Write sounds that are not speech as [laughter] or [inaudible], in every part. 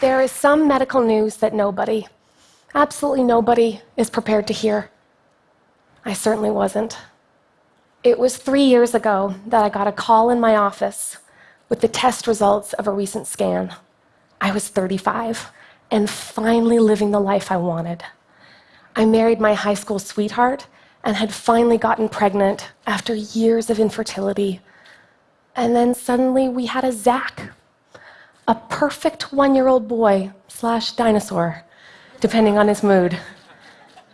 There is some medical news that nobody, absolutely nobody, is prepared to hear. I certainly wasn't. It was three years ago that I got a call in my office with the test results of a recent scan. I was 35 and finally living the life I wanted. I married my high school sweetheart and had finally gotten pregnant after years of infertility. And then suddenly we had a Zach, a perfect one year old boy slash dinosaur, depending on his mood.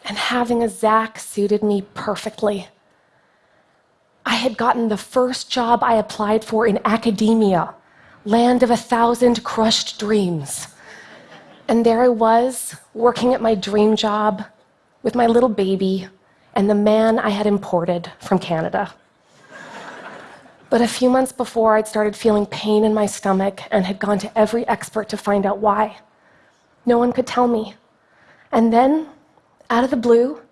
And having a Zach suited me perfectly. I had gotten the first job I applied for in academia, land of a thousand crushed dreams. And there I was, working at my dream job with my little baby and the man I had imported from Canada. But a few months before, I'd started feeling pain in my stomach and had gone to every expert to find out why. No one could tell me. And then, out of the blue,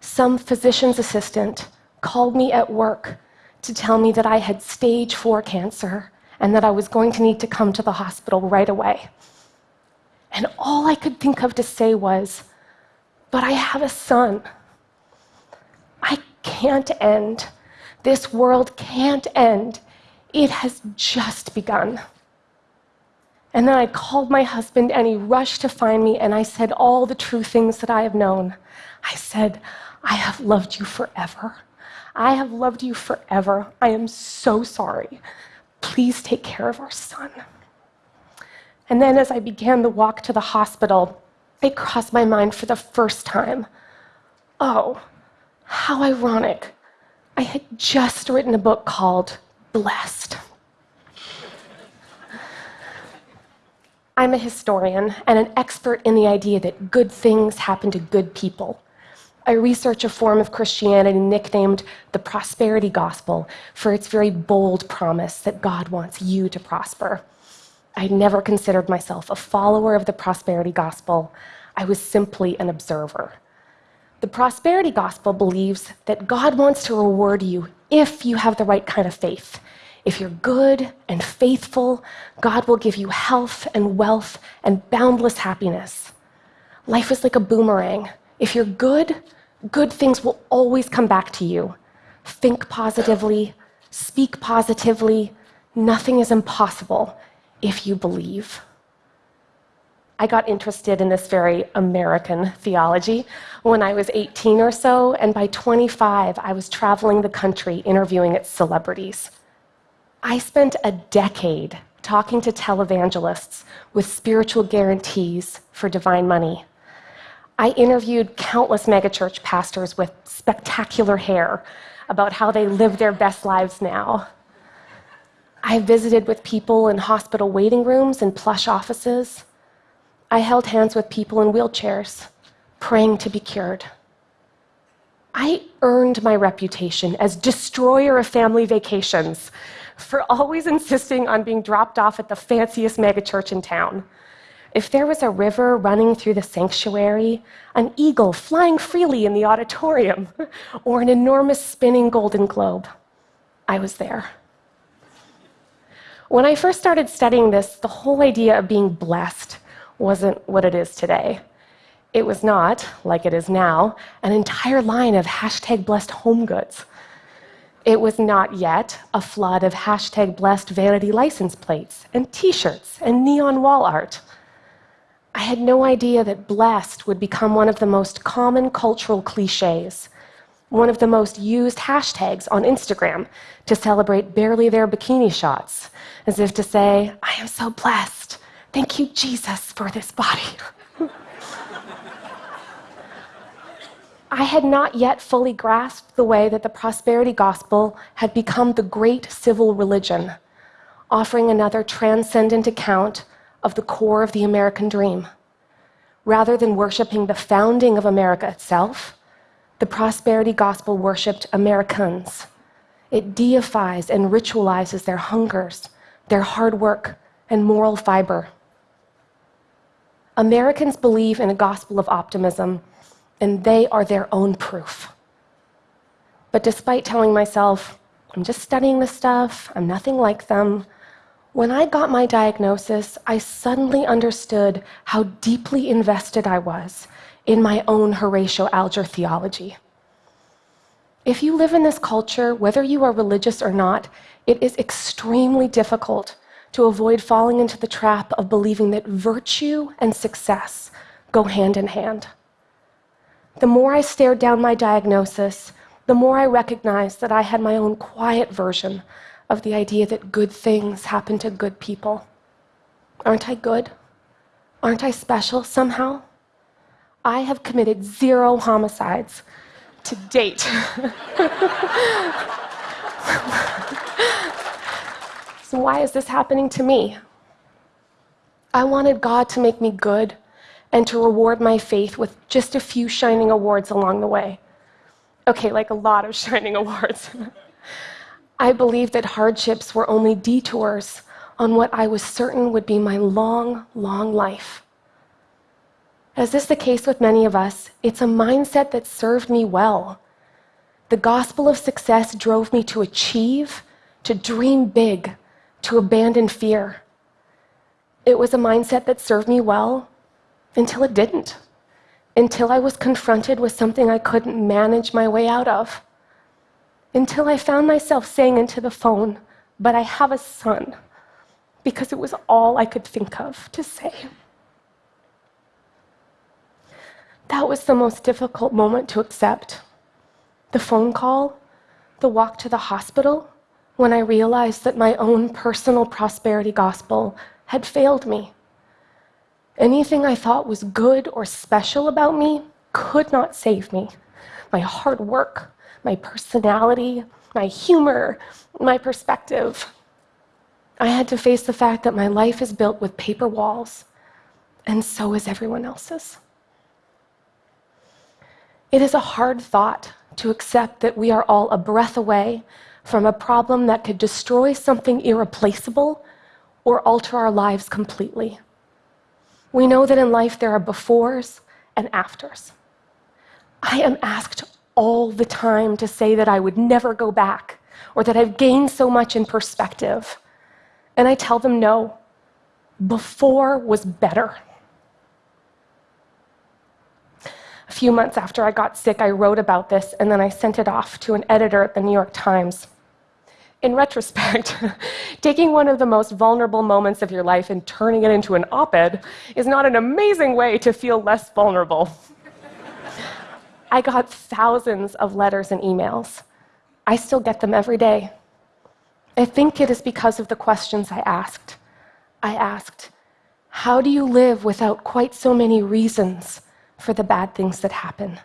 some physician's assistant called me at work to tell me that I had stage four cancer and that I was going to need to come to the hospital right away. And all I could think of to say was, But I have a son. I can't end. This world can't end. It has just begun. And then I called my husband, and he rushed to find me, and I said all the true things that I have known. I said, I have loved you forever. I have loved you forever. I am so sorry. Please take care of our son. And then, as I began the walk to the hospital, it crossed my mind for the first time oh, how ironic. I had just written a book called Blessed. I'm a historian and an expert in the idea that good things happen to good people. I research a form of Christianity nicknamed the prosperity gospel for its very bold promise that God wants you to prosper. I never considered myself a follower of the prosperity gospel. I was simply an observer. The prosperity gospel believes that God wants to reward you if you have the right kind of faith. If you're good and faithful, God will give you health and wealth and boundless happiness. Life is like a boomerang. If you're good, good things will always come back to you. Think positively, speak positively. Nothing is impossible if you believe. I got interested in this very American theology when I was 18 or so, and by 25, I was traveling the country interviewing its celebrities. I spent a decade talking to televangelists with spiritual guarantees for divine money. I interviewed countless megachurch pastors with spectacular hair about how they live their best lives now. I visited with people in hospital waiting rooms and plush offices. I held hands with people in wheelchairs, praying to be cured. I earned my reputation as destroyer of family vacations for always insisting on being dropped off at the fanciest megachurch in town. If there was a river running through the sanctuary, an eagle flying freely in the auditorium, [laughs] or an enormous spinning golden globe, I was there. When I first started studying this, the whole idea of being blessed wasn't what it is today. It was not, like it is now, an entire line of hashtag blessed home goods. It was not yet a flood of hashtag blessed vanity license plates and t shirts and neon wall art. I had no idea that blessed would become one of the most common cultural cliches, one of the most used hashtags on Instagram to celebrate barely there bikini shots, as if to say, I am so blessed. Thank you, Jesus, for this body. I had not yet fully grasped the way that the prosperity gospel had become the great civil religion, offering another transcendent account of the core of the American dream. Rather than worshiping the founding of America itself, the prosperity gospel worshiped Americans. It deifies and ritualizes their hungers, their hard work, and moral fiber. Americans believe in a gospel of optimism, and they are their own proof. But despite telling myself, I'm just studying this stuff, I'm nothing like them, When I got my diagnosis, I suddenly understood how deeply invested I was in my own Horatio Alger theology. If you live in this culture, whether you are religious or not, it is extremely difficult to avoid falling into the trap of believing that virtue and success go hand in hand. The more I stared down my diagnosis, the more I recognized that I had my own quiet version of the idea that good things happen to good people. Aren't I good? Aren't I special somehow? I have committed zero homicides to date. [laughs] so, why is this happening to me? I wanted God to make me good and to reward my faith with just a few shining awards along the way. Okay, like a lot of [laughs] shining awards. I believed that hardships were only detours on what I was certain would be my long, long life. As is the case with many of us, it's a mindset that served me well. The gospel of success drove me to achieve, to dream big, to abandon fear. It was a mindset that served me well until it didn't, until I was confronted with something I couldn't manage my way out of, until I found myself saying into the phone, But I have a son, because it was all I could think of to say. That was the most difficult moment to accept. The phone call, the walk to the hospital, when I realized that my own personal prosperity gospel had failed me. Anything I thought was good or special about me could not save me. My hard work, my personality, my humor, my perspective. I had to face the fact that my life is built with paper walls, and so is everyone else's. It is a hard thought to accept that we are all a breath away from a problem that could destroy something irreplaceable or alter our lives completely. We know that in life there are befores and afters. I am asked all the time to say that I would never go back or that I've gained so much in perspective. And I tell them no, before was better. A few months after I got sick, I wrote about this and then I sent it off to an editor at the New York Times in retrospect, [laughs] taking one of the most vulnerable moments of your life and turning it into an op ed is not an amazing way to feel less vulnerable. [laughs] I got thousands of letters and emails. I still get them every day. I think it is because of the questions I asked. I asked, How do you live without quite so many reasons for the bad things that happen?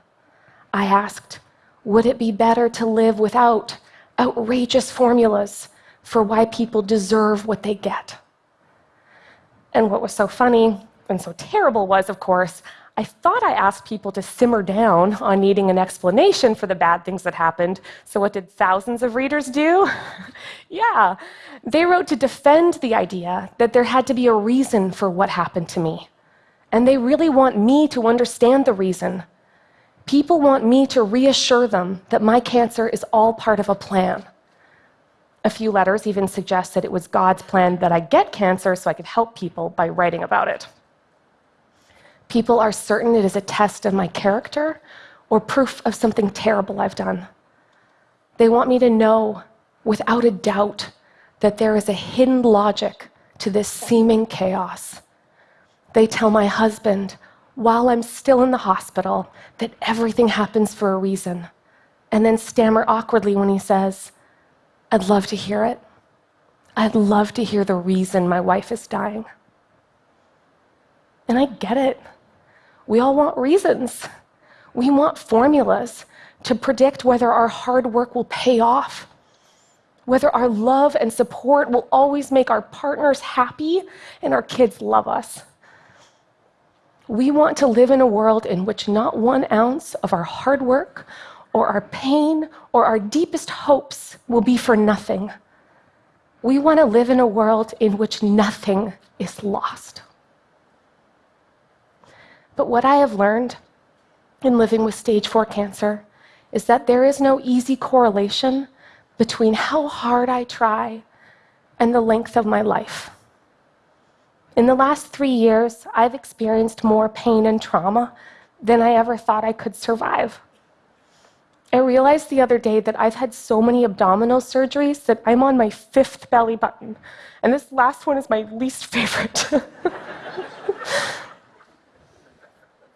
I asked, Would it be better to live without outrageous formulas for why people deserve what they get. And what was so funny and so terrible was, of course, I thought I asked people to simmer down on needing an explanation for the bad things that happened. So, what did thousands of readers do? [laughs] yeah, they wrote to defend the idea that there had to be a reason for what happened to me. And they really want me to understand the reason People want me to reassure them that my cancer is all part of a plan. A few letters even suggest that it was God's plan that I get cancer so I could help people by writing about it. People are certain it is a test of my character or proof of something terrible I've done. They want me to know without a doubt that there is a hidden logic to this seeming chaos. They tell my husband while I'm still in the hospital that everything happens for a reason, and then stammer awkwardly when he says, I'd love to hear it. I'd love to hear the reason my wife is dying. And I get it. We all want reasons. We want formulas to predict whether our hard work will pay off, whether our love and support will always make our partners happy and our kids love us. We want to live in a world in which not one ounce of our hard work or our pain or our deepest hopes will be for nothing. We want to live in a world in which nothing is lost. But what I have learned in living with stage four cancer is that there is no easy correlation between how hard I try and the length of my life. In the last three years, I've experienced more pain and trauma than I ever thought I could survive. I realized the other day that I've had so many abdominal surgeries that I'm on my fifth belly button, and this last one is my least [laughs] favorite.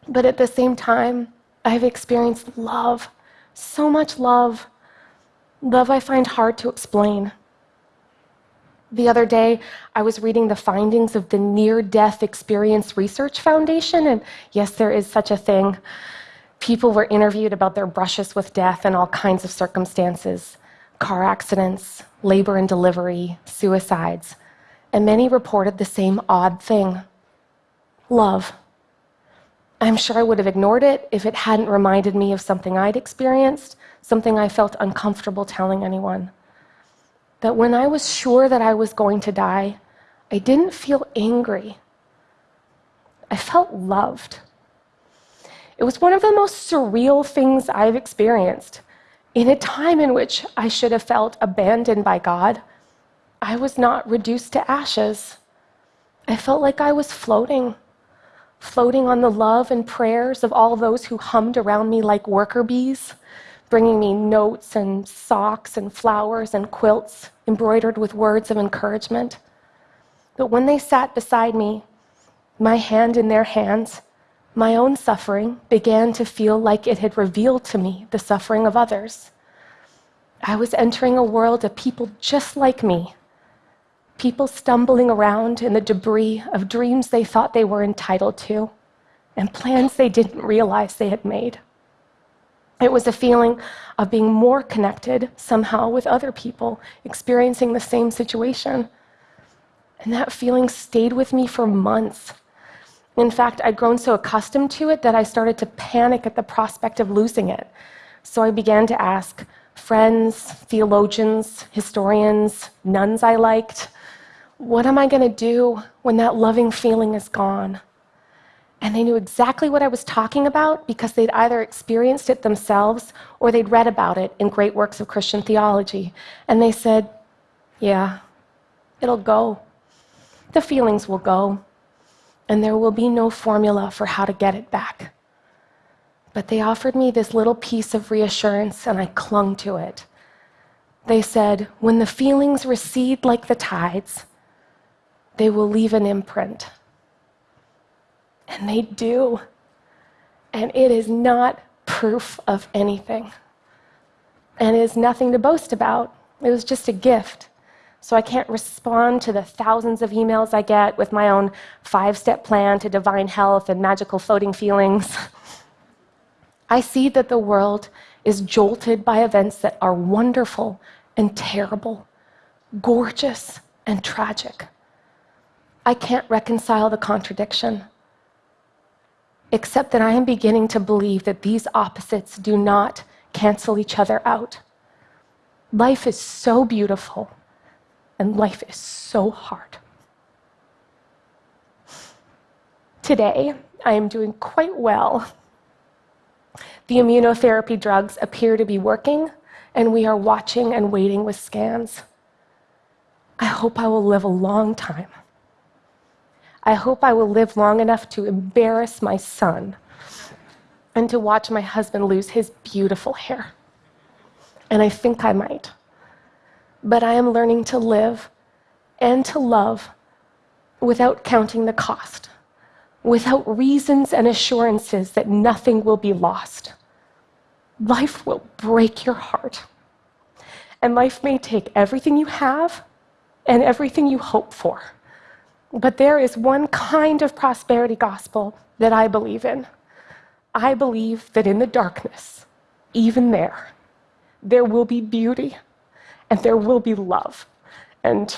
but at the same time, I've experienced love, so much love, love I find hard to explain. The other day, I was reading the findings of the Near Death Experience Research Foundation, and yes, there is such a thing. People were interviewed about their brushes with death in all kinds of circumstances car accidents, labor and delivery, suicides, and many reported the same odd thing love. I'm sure I would have ignored it if it hadn't reminded me of something I'd experienced, something I felt uncomfortable telling anyone that when I was sure that I was going to die, I didn't feel angry. I felt loved. It was one of the most surreal things I've experienced. In a time in which I should have felt abandoned by God, I was not reduced to ashes. I felt like I was floating, floating on the love and prayers of all those who hummed around me like worker bees bringing me notes and socks and flowers and quilts embroidered with words of encouragement. But when they sat beside me, my hand in their hands, my own suffering began to feel like it had revealed to me the suffering of others. I was entering a world of people just like me, people stumbling around in the debris of dreams they thought they were entitled to and plans they didn't realize they had made. It was a feeling of being more connected somehow with other people experiencing the same situation. And that feeling stayed with me for months. In fact, I'd grown so accustomed to it that I started to panic at the prospect of losing it. So I began to ask friends, theologians, historians, nuns I liked, what am I going to do when that loving feeling is gone? And they knew exactly what I was talking about because they'd either experienced it themselves or they'd read about it in great works of Christian theology. And they said, Yeah, it'll go. The feelings will go. And there will be no formula for how to get it back. But they offered me this little piece of reassurance, and I clung to it. They said, When the feelings recede like the tides, they will leave an imprint. And they do. And it is not proof of anything. And it is nothing to boast about. It was just a gift. So I can't respond to the thousands of emails I get with my own five step plan to divine health and magical floating feelings. [laughs] I see that the world is jolted by events that are wonderful and terrible, gorgeous and tragic. I can't reconcile the contradiction except that I am beginning to believe that these opposites do not cancel each other out. Life is so beautiful, and life is so hard. Today, I am doing quite well. The immunotherapy drugs appear to be working, and we are watching and waiting with scans. I hope I will live a long time. I hope I will live long enough to embarrass my son and to watch my husband lose his beautiful hair. And I think I might. But I am learning to live and to love without counting the cost, without reasons and assurances that nothing will be lost. Life will break your heart. And life may take everything you have and everything you hope for. But there is one kind of prosperity gospel that I believe in. I believe that in the darkness, even there, there will be beauty and there will be love. And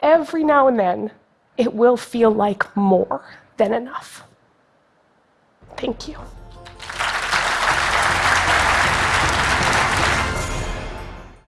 every now and then, it will feel like more than enough. Thank you.